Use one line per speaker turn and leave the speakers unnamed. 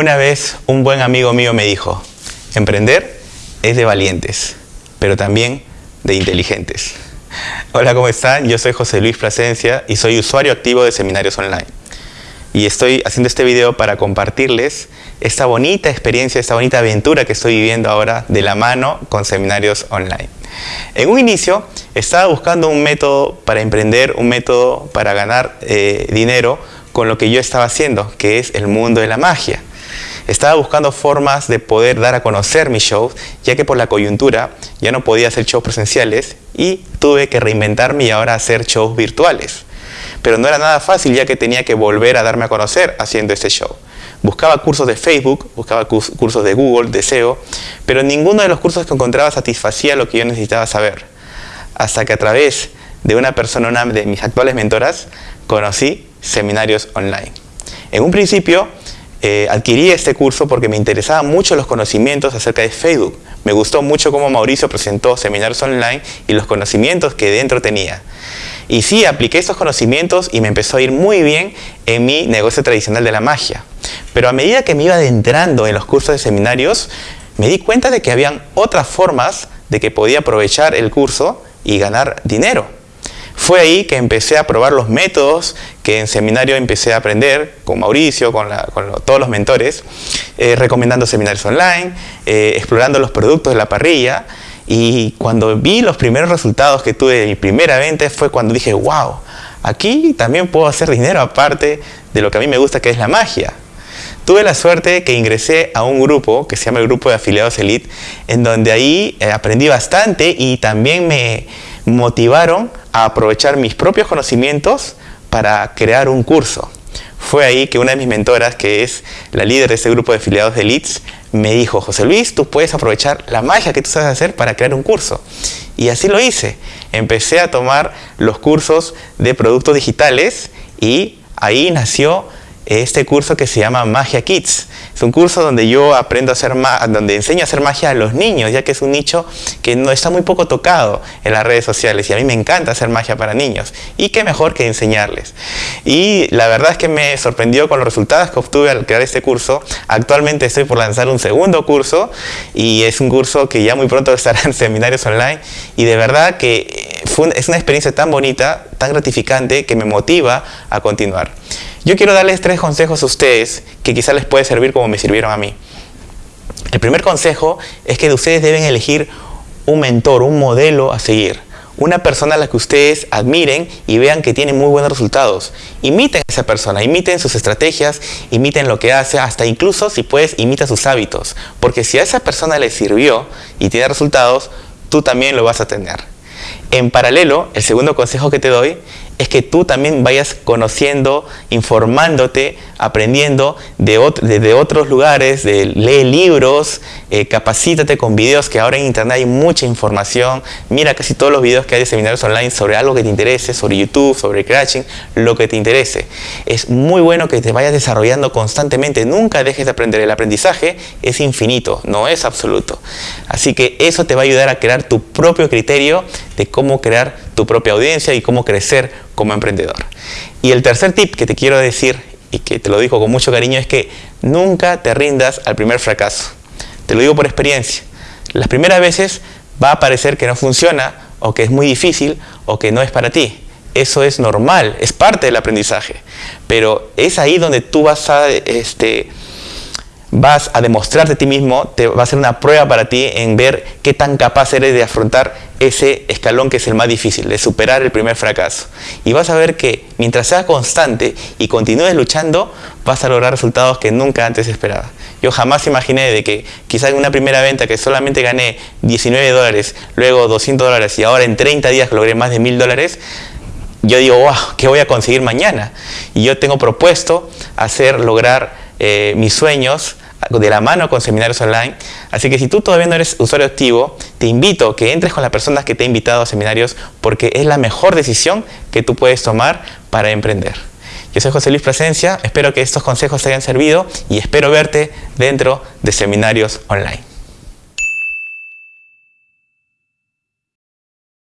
Una vez un buen amigo mío me dijo, emprender es de valientes, pero también de inteligentes. Hola, ¿cómo están? Yo soy José Luis Plasencia y soy usuario activo de Seminarios Online. Y estoy haciendo este video para compartirles esta bonita experiencia, esta bonita aventura que estoy viviendo ahora de la mano con Seminarios Online. En un inicio estaba buscando un método para emprender, un método para ganar eh, dinero con lo que yo estaba haciendo, que es el mundo de la magia. Estaba buscando formas de poder dar a conocer mis shows, ya que por la coyuntura ya no podía hacer shows presenciales y tuve que reinventarme y ahora hacer shows virtuales. Pero no era nada fácil ya que tenía que volver a darme a conocer haciendo este show. Buscaba cursos de Facebook, buscaba cursos de Google, de SEO, pero ninguno de los cursos que encontraba satisfacía lo que yo necesitaba saber. Hasta que a través de una persona, una de mis actuales mentoras, conocí seminarios online. En un principio eh, adquirí este curso porque me interesaban mucho los conocimientos acerca de Facebook. Me gustó mucho cómo Mauricio presentó seminarios online y los conocimientos que dentro tenía. Y sí, apliqué estos conocimientos y me empezó a ir muy bien en mi negocio tradicional de la magia. Pero a medida que me iba adentrando en los cursos de seminarios, me di cuenta de que habían otras formas de que podía aprovechar el curso y ganar dinero. Fue ahí que empecé a probar los métodos que en seminario empecé a aprender con Mauricio, con, todos los mentores, eh, recomendando seminarios online, eh, explorando los productos de la parrilla y cuando vi los primeros resultados que tuve de mi primera venta fue cuando dije, wow, aquí también puedo hacer dinero aparte de lo que a mí me gusta que es la magia. Tuve la suerte que ingresé a un grupo que se llama el Grupo de Afiliados Elite, en donde ahí eh, aprendí bastante y también me motivaron a aprovechar mis propios conocimientos para crear un curso. Fue ahí que una de mis mentoras, que es la líder de ese grupo de afiliados de Leeds, me dijo, José Luis, tú puedes aprovechar la magia que tú sabes hacer para crear un curso. Y así lo hice. Empecé a tomar los cursos de productos digitales y ahí nació este curso que se llama Magia Kids. Es un curso donde yo aprendo a hacer donde enseño a hacer magia a los niños, ya que es un nicho que no está muy poco tocado en las redes sociales y a mí me encanta hacer magia para niños. Y qué mejor que enseñarles. Y la verdad es que me sorprendió con los resultados que obtuve al crear este curso. Actualmente estoy por lanzar un segundo curso y es un curso que ya muy pronto estará en seminarios online y de verdad que es una experiencia tan bonita, tan gratificante que me motiva a continuar. Yo quiero darles tres consejos a ustedes que quizás les puede servir como me sirvieron a mí. El primer consejo es que ustedes deben elegir un mentor, un modelo a seguir. Una persona a la que ustedes admiren y vean que tiene muy buenos resultados. Imiten a esa persona, imiten sus estrategias, imiten lo que hace, hasta incluso si puedes, imita sus hábitos. Porque si a esa persona le sirvió y tiene resultados, tú también lo vas a tener. En paralelo, el segundo consejo que te doy es que tú también vayas conociendo, informándote, aprendiendo de, otros lugares, de, lee libros, eh, capacítate con videos, que ahora en internet hay mucha información. Mira casi todos los videos que hay de seminarios online sobre algo que te interese, sobre YouTube, sobre Crashing, lo que te interese. Es muy bueno que te vayas desarrollando constantemente, nunca dejes de aprender. El aprendizaje es infinito, no es absoluto. Así que eso te va a ayudar a crear tu propio criterio de cómo crear tu propia audiencia y cómo crecer como emprendedor. Y el tercer tip que te quiero decir, y que te lo digo con mucho cariño, es que nunca te rindas al primer fracaso. Te lo digo por experiencia. Las primeras veces va a parecer que no funciona, o que es muy difícil, o que no es para ti. Eso es normal, es parte del aprendizaje. Pero es ahí donde tú vas a este, vas a demostrarte a ti mismo, te va a ser una prueba para ti en ver qué tan capaz eres de afrontar ese escalón que es el más difícil, de superar el primer fracaso. Y vas a ver que mientras seas constante y continúes luchando, vas a lograr resultados que nunca antes esperabas. Yo jamás imaginé de que quizás en una primera venta que solamente gané 19 dólares, luego 200 dólares y ahora en 30 días logré más de 1000 dólares, yo digo, wow, ¿qué voy a conseguir mañana? Y yo tengo propuesto hacer, lograr eh, mis sueños de la mano con seminarios online. Así que si tú todavía no eres usuario activo, te invito a que entres con las personas que te he invitado a seminarios porque es la mejor decisión que tú puedes tomar para emprender. Yo soy José Luis Presencia, espero que estos consejos te hayan servido y espero verte dentro de seminarios online.